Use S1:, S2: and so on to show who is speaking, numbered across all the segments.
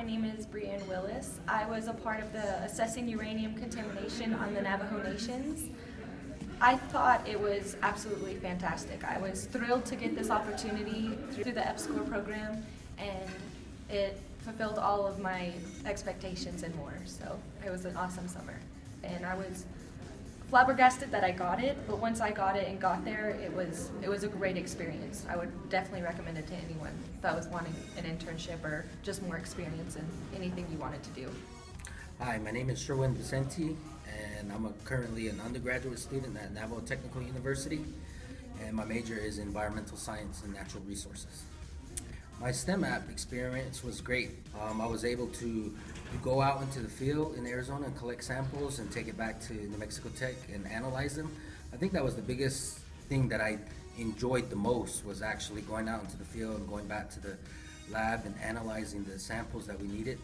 S1: my name is Brianne Willis. I was a part of the Assessing Uranium Contamination on the Navajo Nations. I thought it was absolutely fantastic. I was thrilled to get this opportunity through the EPSCOR program and it fulfilled all of my expectations and more. So it was an awesome summer. And I was flabbergasted that I got it, but once I got it and got there, it was it was a great experience. I would definitely recommend it to anyone that was wanting an internship or just more experience in anything you wanted to do.
S2: Hi, my name is Sherwin Vicente, and I'm a, currently an undergraduate student at Navajo Technical University, and my major is environmental science and natural resources. My STEM app experience was great. Um, I was able to go out into the field in Arizona and collect samples and take it back to New Mexico Tech and analyze them. I think that was the biggest thing that I enjoyed the most was actually going out into the field and going back to the lab and analyzing the samples that we needed.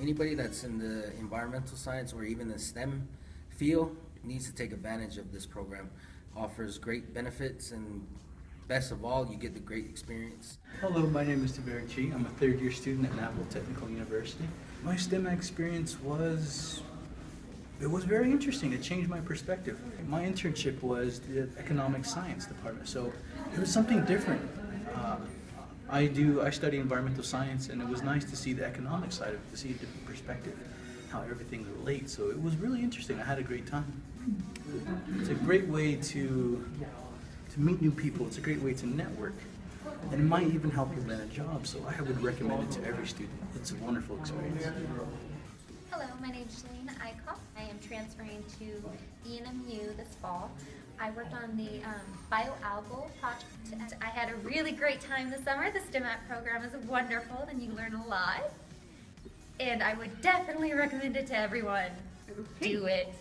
S2: Anybody that's in the environmental science or even the STEM field needs to take advantage of this program. Offers great benefits and best of all, you get the great experience.
S3: Hello, my name is Taveri Chi. I'm a third year student at Navajo Technical University. My STEM experience was, it was very interesting. It changed my perspective. My internship was the economic science department, so it was something different. Uh, I do, I study environmental science and it was nice to see the economic side of it, to see a different perspective, how everything relates. So it was really interesting. I had a great time. It's a great way to to meet new people. It's a great way to network. And it might even help you land a job. So I would recommend it to every student. It's a wonderful experience.
S4: Hello, my name is Shalene Eichhoff. I am transferring to ENMU this fall. I worked on the um, bioalgal project. I had a really great time this summer. The STEMAT program is wonderful and you learn a lot. And I would definitely recommend it to everyone. Do it.